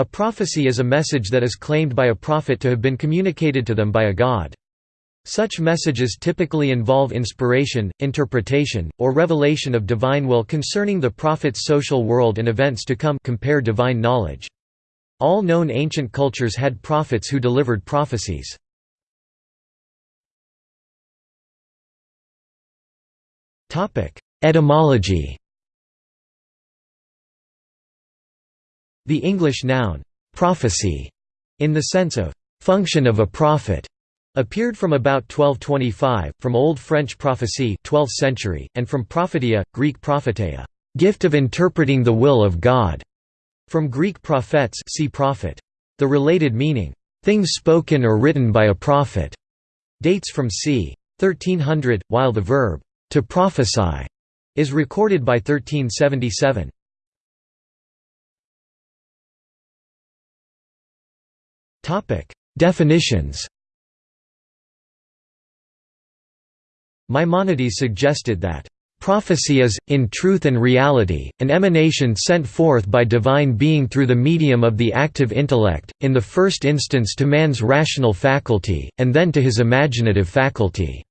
A prophecy is a message that is claimed by a prophet to have been communicated to them by a god. Such messages typically involve inspiration, interpretation, or revelation of divine will concerning the prophet's social world and events to come compare divine knowledge. All known ancient cultures had prophets who delivered prophecies. Etymology The English noun, prophecy, in the sense of function of a prophet, appeared from about 1225, from Old French prophecy 12th century, and from prophetia, Greek propheteia, gift of interpreting the will of God, from Greek prophets see prophet. The related meaning, things spoken or written by a prophet, dates from c. 1300, while the verb, to prophesy, is recorded by 1377. Definitions Maimonides suggested that Prophecy is, in truth and reality, an emanation sent forth by divine being through the medium of the active intellect, in the first instance to man's rational faculty, and then to his imaginative faculty.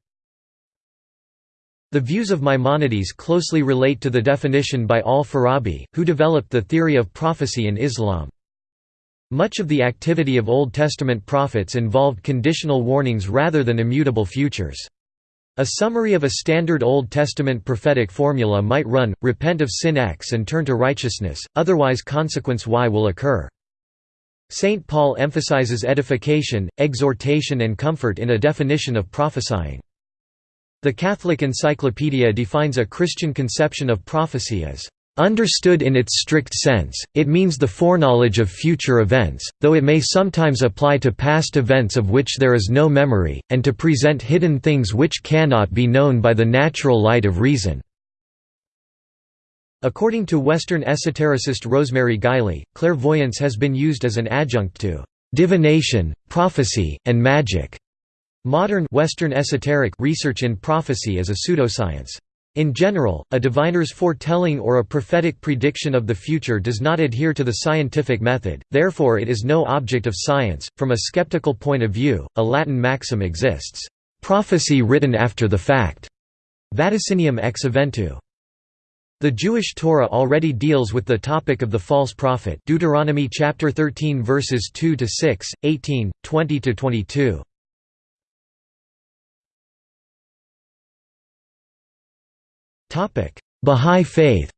The views of Maimonides closely relate to the definition by al-Farabi, who developed the theory of prophecy in Islam. Much of the activity of Old Testament prophets involved conditional warnings rather than immutable futures. A summary of a standard Old Testament prophetic formula might run, repent of sin X and turn to righteousness, otherwise consequence Y will occur. St. Paul emphasizes edification, exhortation and comfort in a definition of prophesying. The Catholic Encyclopedia defines a Christian conception of prophecy as Understood in its strict sense, it means the foreknowledge of future events, though it may sometimes apply to past events of which there is no memory, and to present hidden things which cannot be known by the natural light of reason. According to Western esotericist Rosemary Guiley, clairvoyance has been used as an adjunct to divination, prophecy, and magic. Modern Western esoteric research in prophecy is a pseudoscience. In general, a diviner's foretelling or a prophetic prediction of the future does not adhere to the scientific method, therefore it is no object of science. From a skeptical point of view, a Latin maxim exists, prophecy written after the fact, vaticinium ex eventu. The Jewish Torah already deals with the topic of the false prophet Deuteronomy chapter 13 verses 2 to 6, 18, 20 to 22. Bahá'í Faith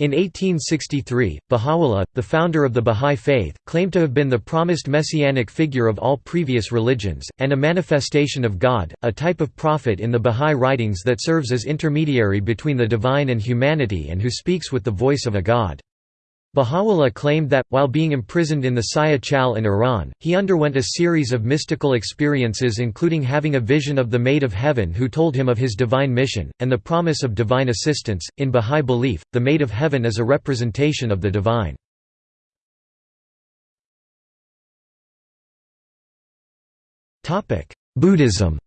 In 1863, Baha'u'llah, the founder of the Bahá'í Faith, claimed to have been the promised messianic figure of all previous religions, and a manifestation of God, a type of prophet in the Bahá'í writings that serves as intermediary between the divine and humanity and who speaks with the voice of a god. Baha'u'llah claimed that, while being imprisoned in the Siyah Chal in Iran, he underwent a series of mystical experiences including having a vision of the Maid of Heaven who told him of his divine mission, and the promise of divine assistance. In Baha'i belief, the Maid of Heaven is a representation of the divine. Buddhism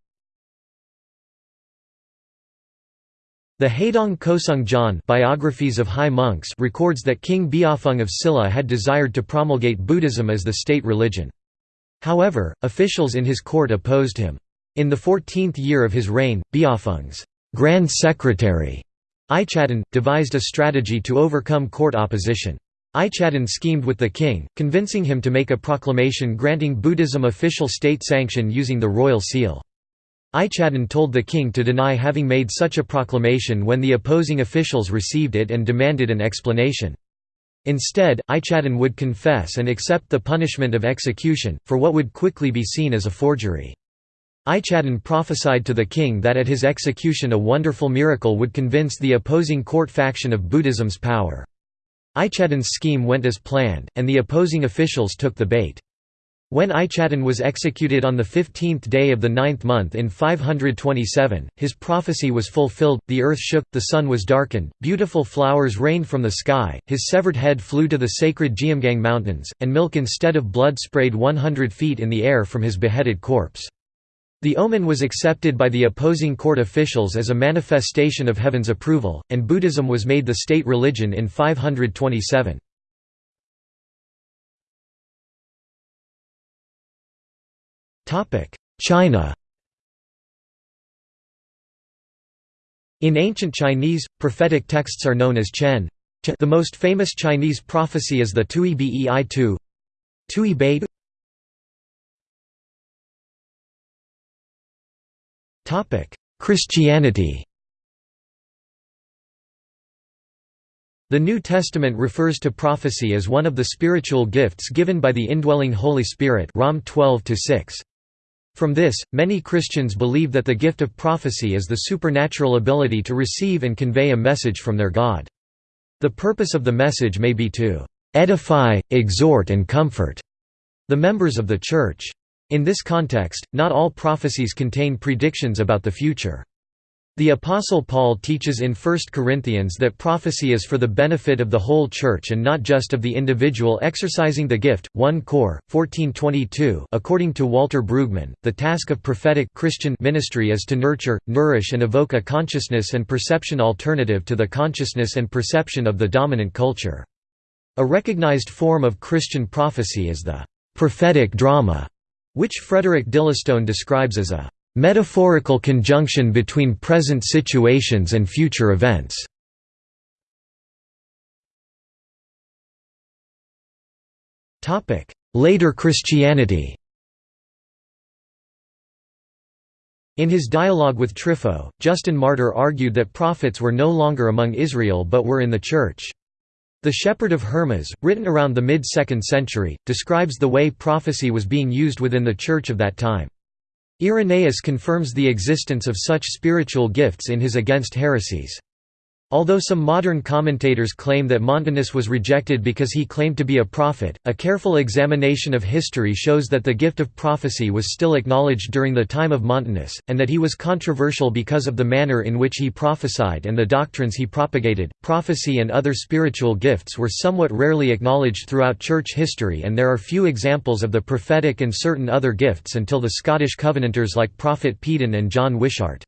The Haedong Goseung Jeon biographies of high monks records that King Beopheung of Silla had desired to promulgate Buddhism as the state religion. However, officials in his court opposed him. In the 14th year of his reign, Beopheung's Grand Secretary, Ichadon, devised a strategy to overcome court opposition. Ichadon schemed with the king, convincing him to make a proclamation granting Buddhism official state sanction using the royal seal. Ichadon told the king to deny having made such a proclamation when the opposing officials received it and demanded an explanation. Instead, Ichadon would confess and accept the punishment of execution, for what would quickly be seen as a forgery. Ichadon prophesied to the king that at his execution a wonderful miracle would convince the opposing court faction of Buddhism's power. Ichadon's scheme went as planned, and the opposing officials took the bait. When Ichadon was executed on the fifteenth day of the ninth month in 527, his prophecy was fulfilled, the earth shook, the sun was darkened, beautiful flowers rained from the sky, his severed head flew to the sacred Geumgang mountains, and milk instead of blood sprayed 100 feet in the air from his beheaded corpse. The omen was accepted by the opposing court officials as a manifestation of heaven's approval, and Buddhism was made the state religion in 527. China In ancient Chinese, prophetic texts are known as Chen. The most famous Chinese prophecy is the Tui Bei Tu. Tui Bei Christianity The New Testament refers to prophecy as one of the spiritual gifts given by the indwelling Holy Spirit Rom 12 -6. From this, many Christians believe that the gift of prophecy is the supernatural ability to receive and convey a message from their God. The purpose of the message may be to edify, exhort and comfort the members of the Church. In this context, not all prophecies contain predictions about the future. The Apostle Paul teaches in 1 Corinthians that prophecy is for the benefit of the whole church and not just of the individual exercising the gift. 1 Cor. 1422 According to Walter Brueggemann, the task of prophetic Christian ministry is to nurture, nourish and evoke a consciousness and perception alternative to the consciousness and perception of the dominant culture. A recognized form of Christian prophecy is the prophetic drama, which Frederick Dillistone describes as a metaphorical conjunction between present situations and future events. Later Christianity In his dialogue with Trypho, Justin Martyr argued that prophets were no longer among Israel but were in the Church. The Shepherd of Hermas, written around the mid-2nd century, describes the way prophecy was being used within the Church of that time. Irenaeus confirms the existence of such spiritual gifts in his Against Heresies. Although some modern commentators claim that Montanus was rejected because he claimed to be a prophet, a careful examination of history shows that the gift of prophecy was still acknowledged during the time of Montanus, and that he was controversial because of the manner in which he prophesied and the doctrines he propagated. Prophecy and other spiritual gifts were somewhat rarely acknowledged throughout church history, and there are few examples of the prophetic and certain other gifts until the Scottish Covenanters like Prophet Peden and John Wishart.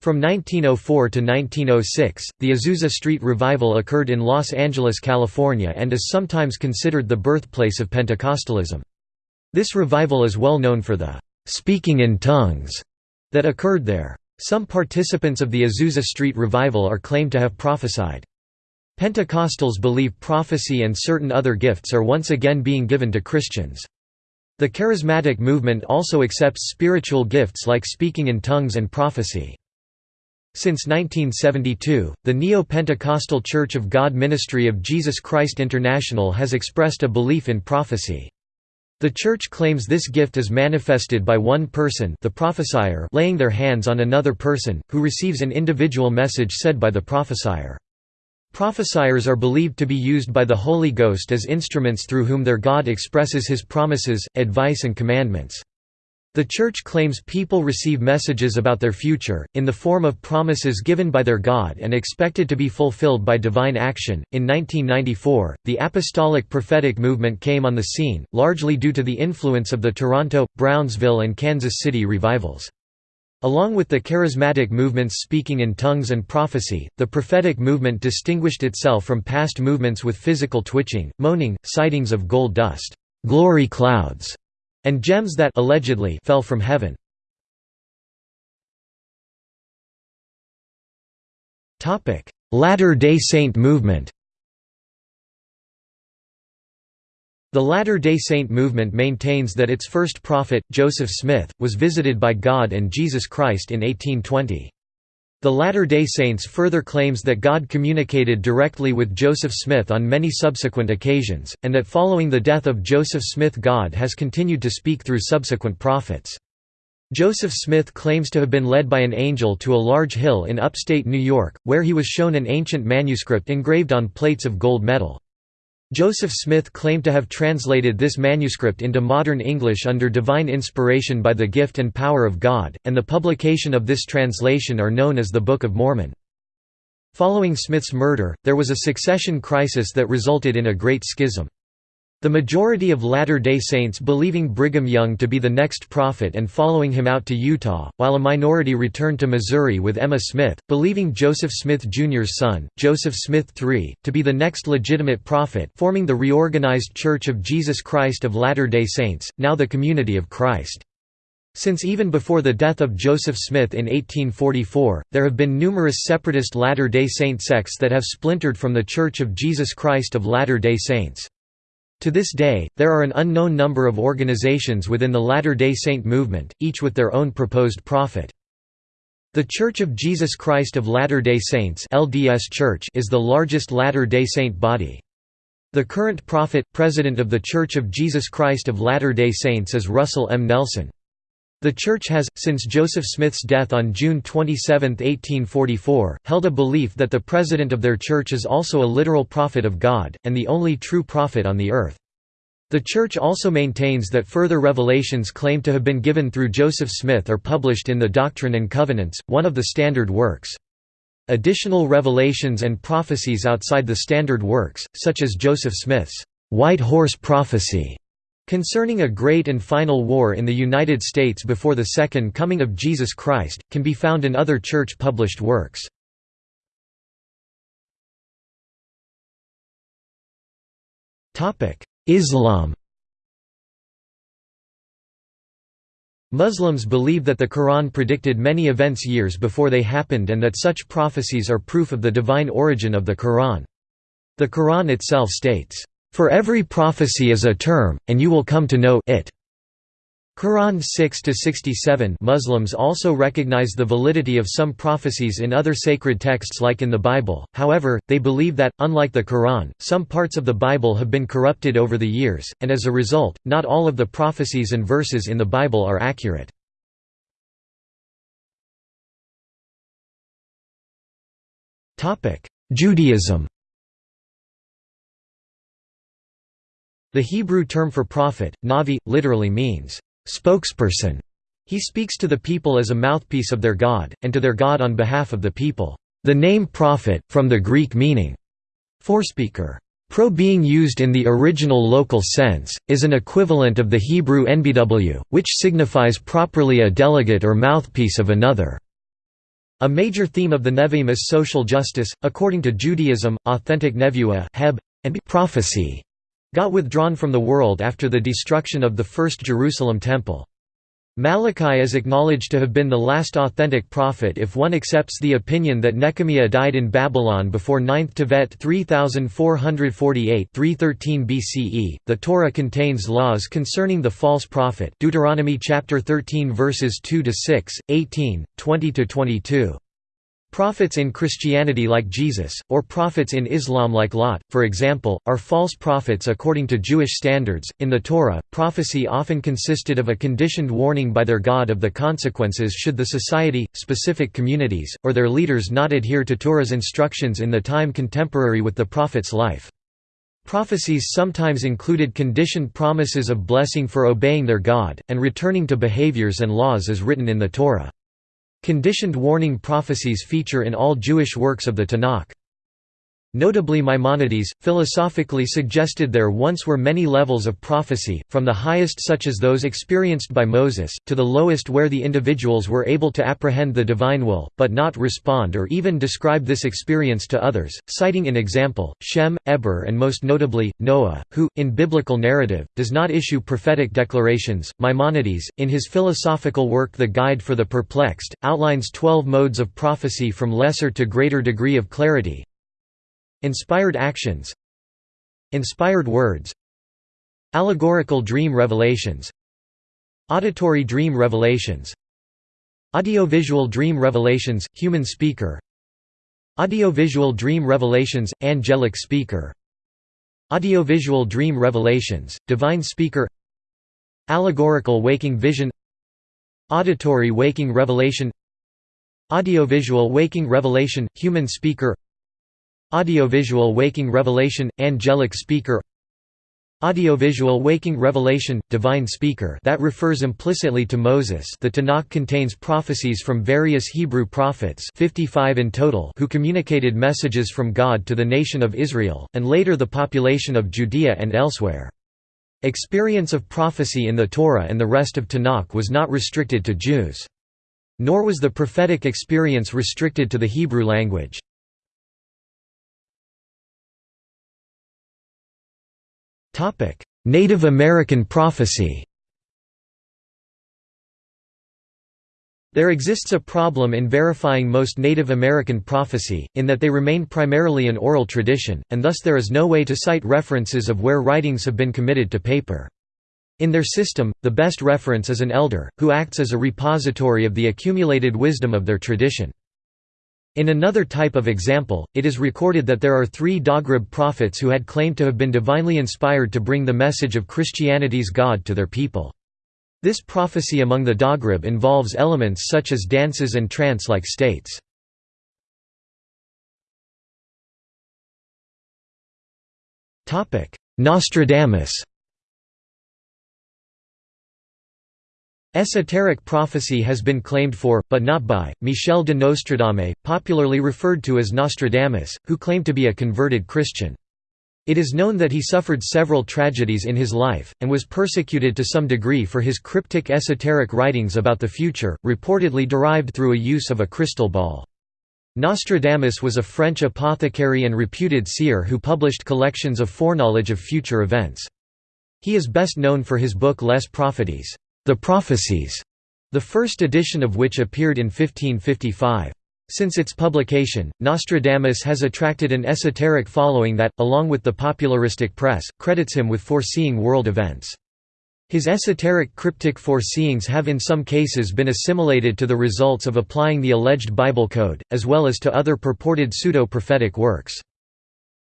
From 1904 to 1906, the Azusa Street Revival occurred in Los Angeles, California and is sometimes considered the birthplace of Pentecostalism. This revival is well known for the «speaking in tongues» that occurred there. Some participants of the Azusa Street Revival are claimed to have prophesied. Pentecostals believe prophecy and certain other gifts are once again being given to Christians. The charismatic movement also accepts spiritual gifts like speaking in tongues and prophecy. Since 1972, the Neo-Pentecostal Church of God Ministry of Jesus Christ International has expressed a belief in prophecy. The Church claims this gift is manifested by one person the prophesier laying their hands on another person, who receives an individual message said by the prophesier. Prophesiers are believed to be used by the Holy Ghost as instruments through whom their God expresses his promises, advice and commandments. The Church claims people receive messages about their future, in the form of promises given by their God and expected to be fulfilled by divine action. In 1994, the Apostolic Prophetic Movement came on the scene, largely due to the influence of the Toronto, Brownsville, and Kansas City revivals. Along with the charismatic movements speaking in tongues and prophecy, the prophetic movement distinguished itself from past movements with physical twitching, moaning, sightings of gold dust, glory clouds, and gems that allegedly fell from heaven. Latter-day Saint movement The Latter-day Saint movement maintains that its first prophet, Joseph Smith, was visited by God and Jesus Christ in 1820. The Latter-day Saints further claims that God communicated directly with Joseph Smith on many subsequent occasions, and that following the death of Joseph Smith God has continued to speak through subsequent prophets. Joseph Smith claims to have been led by an angel to a large hill in upstate New York, where he was shown an ancient manuscript engraved on plates of gold metal. Joseph Smith claimed to have translated this manuscript into modern English under divine inspiration by the gift and power of God, and the publication of this translation are known as the Book of Mormon. Following Smith's murder, there was a succession crisis that resulted in a great schism. The majority of Latter-day Saints believing Brigham Young to be the next prophet and following him out to Utah, while a minority returned to Missouri with Emma Smith, believing Joseph Smith Jr.'s son, Joseph Smith III, to be the next legitimate prophet forming the reorganized Church of Jesus Christ of Latter-day Saints, now the Community of Christ. Since even before the death of Joseph Smith in 1844, there have been numerous separatist Latter-day Saint sects that have splintered from the Church of Jesus Christ of Latter-day Saints. To this day, there are an unknown number of organizations within the Latter-day Saint movement, each with their own proposed prophet. The Church of Jesus Christ of Latter-day Saints LDS Church is the largest Latter-day Saint body. The current prophet, president of the Church of Jesus Christ of Latter-day Saints is Russell M. Nelson. The Church has, since Joseph Smith's death on June 27, 1844, held a belief that the president of their church is also a literal prophet of God, and the only true prophet on the earth. The Church also maintains that further revelations claimed to have been given through Joseph Smith are published in the Doctrine and Covenants, one of the standard works. Additional revelations and prophecies outside the standard works, such as Joseph Smith's White Horse Prophecy, Concerning a great and final war in the United States before the Second Coming of Jesus Christ, can be found in other church-published works. Islam Muslims believe that the Quran predicted many events years before they happened and that such prophecies are proof of the divine origin of the Quran. The Quran itself states, for every prophecy is a term, and you will come to know it. Quran 6-67 Muslims also recognize the validity of some prophecies in other sacred texts like in the Bible, however, they believe that, unlike the Quran, some parts of the Bible have been corrupted over the years, and as a result, not all of the prophecies and verses in the Bible are accurate. Judaism The Hebrew term for prophet, navi, literally means, spokesperson. He speaks to the people as a mouthpiece of their God, and to their God on behalf of the people. The name prophet, from the Greek meaning, forespeaker. Pro being used in the original local sense, is an equivalent of the Hebrew nbw, which signifies properly a delegate or mouthpiece of another. A major theme of the Nevi'im is social justice, according to Judaism, authentic nevuah heb, and prophecy got withdrawn from the world after the destruction of the First Jerusalem Temple. Malachi is acknowledged to have been the last authentic prophet if one accepts the opinion that Nehemiah died in Babylon before 9th Tevet 3448 313 BCE. The Torah contains laws concerning the false prophet Deuteronomy chapter 13 verses 2 to 6, 18, 20 to 22. Prophets in Christianity like Jesus, or prophets in Islam like Lot, for example, are false prophets according to Jewish standards. In the Torah, prophecy often consisted of a conditioned warning by their God of the consequences should the society, specific communities, or their leaders not adhere to Torah's instructions in the time contemporary with the prophet's life. Prophecies sometimes included conditioned promises of blessing for obeying their God, and returning to behaviors and laws as written in the Torah. Conditioned warning prophecies feature in all Jewish works of the Tanakh. Notably Maimonides, philosophically suggested there once were many levels of prophecy, from the highest such as those experienced by Moses, to the lowest where the individuals were able to apprehend the divine will, but not respond or even describe this experience to others, citing in example, Shem, Eber and most notably, Noah, who, in biblical narrative, does not issue prophetic declarations. Maimonides, in his philosophical work The Guide for the Perplexed, outlines twelve modes of prophecy from lesser to greater degree of clarity, Inspired actions Inspired words Allegorical dream revelations Auditory dream revelations Audiovisual dream revelations, human speaker Audiovisual dream revelations, angelic speaker Audiovisual dream revelations, divine speaker Allegorical waking vision Auditory waking revelation Audiovisual waking revelation, human speaker Audiovisual waking revelation, angelic speaker Audiovisual waking revelation, divine speaker that refers implicitly to Moses the Tanakh contains prophecies from various Hebrew prophets 55 in total who communicated messages from God to the nation of Israel, and later the population of Judea and elsewhere. Experience of prophecy in the Torah and the rest of Tanakh was not restricted to Jews. Nor was the prophetic experience restricted to the Hebrew language. Native American prophecy There exists a problem in verifying most Native American prophecy, in that they remain primarily an oral tradition, and thus there is no way to cite references of where writings have been committed to paper. In their system, the best reference is an elder, who acts as a repository of the accumulated wisdom of their tradition. In another type of example, it is recorded that there are three Dogrib prophets who had claimed to have been divinely inspired to bring the message of Christianity's God to their people. This prophecy among the Dogrib involves elements such as dances and trance-like states. Nostradamus Esoteric prophecy has been claimed for, but not by, Michel de Nostradame, popularly referred to as Nostradamus, who claimed to be a converted Christian. It is known that he suffered several tragedies in his life, and was persecuted to some degree for his cryptic esoteric writings about the future, reportedly derived through a use of a crystal ball. Nostradamus was a French apothecary and reputed seer who published collections of foreknowledge of future events. He is best known for his book Les Prophéties the Prophecies, the first edition of which appeared in 1555. Since its publication, Nostradamus has attracted an esoteric following that, along with the popularistic press, credits him with foreseeing world events. His esoteric cryptic foreseeings have in some cases been assimilated to the results of applying the alleged Bible code, as well as to other purported pseudo-prophetic works.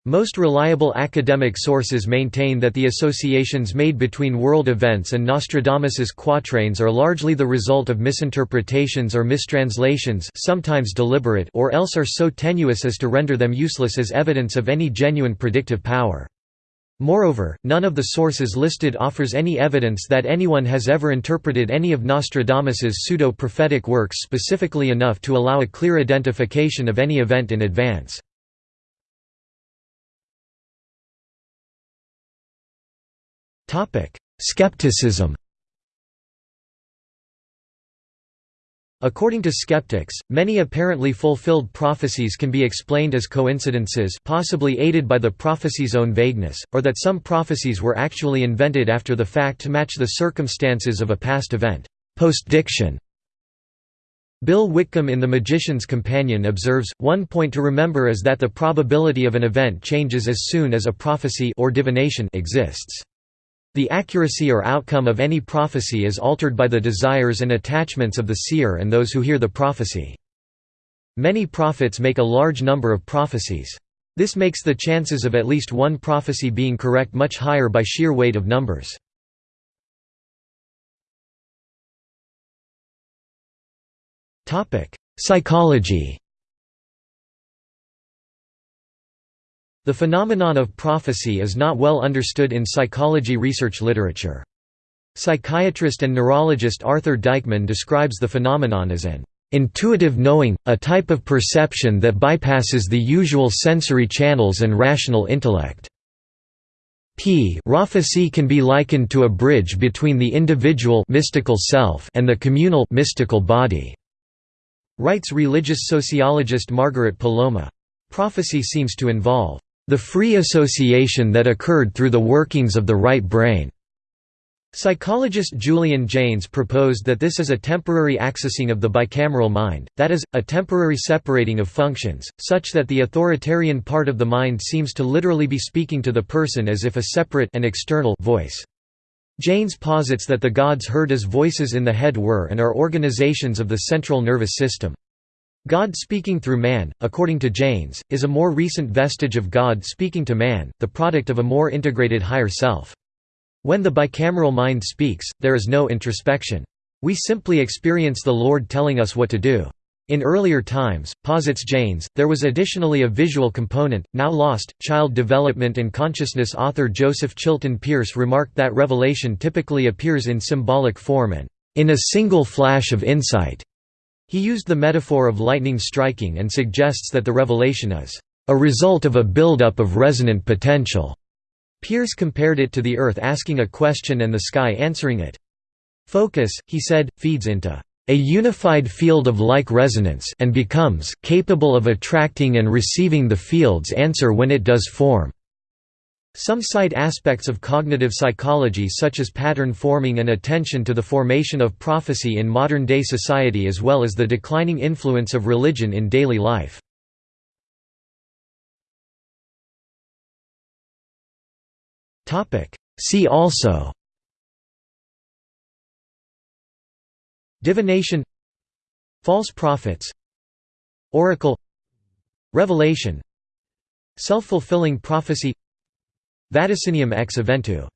Most reliable academic sources maintain that the associations made between world events and Nostradamus's quatrains are largely the result of misinterpretations or mistranslations sometimes deliberate or else are so tenuous as to render them useless as evidence of any genuine predictive power. Moreover, none of the sources listed offers any evidence that anyone has ever interpreted any of Nostradamus's pseudo-prophetic works specifically enough to allow a clear identification of any event in advance. Skepticism According to skeptics, many apparently fulfilled prophecies can be explained as coincidences possibly aided by the prophecy's own vagueness, or that some prophecies were actually invented after the fact to match the circumstances of a past event postdiction. Bill Whitcomb in The Magician's Companion observes, one point to remember is that the probability of an event changes as soon as a prophecy or divination exists. The accuracy or outcome of any prophecy is altered by the desires and attachments of the seer and those who hear the prophecy. Many prophets make a large number of prophecies. This makes the chances of at least one prophecy being correct much higher by sheer weight of numbers. Psychology The phenomenon of prophecy is not well understood in psychology research literature. Psychiatrist and neurologist Arthur Deikman describes the phenomenon as an intuitive knowing, a type of perception that bypasses the usual sensory channels and rational intellect. P prophecy can be likened to a bridge between the individual mystical self and the communal mystical body, writes religious sociologist Margaret Poloma. Prophecy seems to involve the free association that occurred through the workings of the right brain. Psychologist Julian Jaynes proposed that this is a temporary accessing of the bicameral mind, that is, a temporary separating of functions, such that the authoritarian part of the mind seems to literally be speaking to the person as if a separate and external voice. Jaynes posits that the gods heard as voices in the head were and are organizations of the central nervous system. God speaking through man, according to Jaynes, is a more recent vestige of God speaking to man, the product of a more integrated higher self. When the bicameral mind speaks, there is no introspection. We simply experience the Lord telling us what to do. In earlier times, posits Jaynes, there was additionally a visual component, now lost. Child development and consciousness author Joseph Chilton Pearce remarked that revelation typically appears in symbolic form and, in a single flash of insight. He used the metaphor of lightning striking and suggests that the revelation is a result of a buildup of resonant potential. Pearce compared it to the Earth asking a question and the sky answering it. Focus, he said, feeds into a unified field of like resonance and becomes capable of attracting and receiving the field's answer when it does form. Some cite aspects of cognitive psychology such as pattern forming and attention to the formation of prophecy in modern-day society as well as the declining influence of religion in daily life. See also Divination False prophets Oracle Revelation Self-fulfilling prophecy Vaticinium ex eventu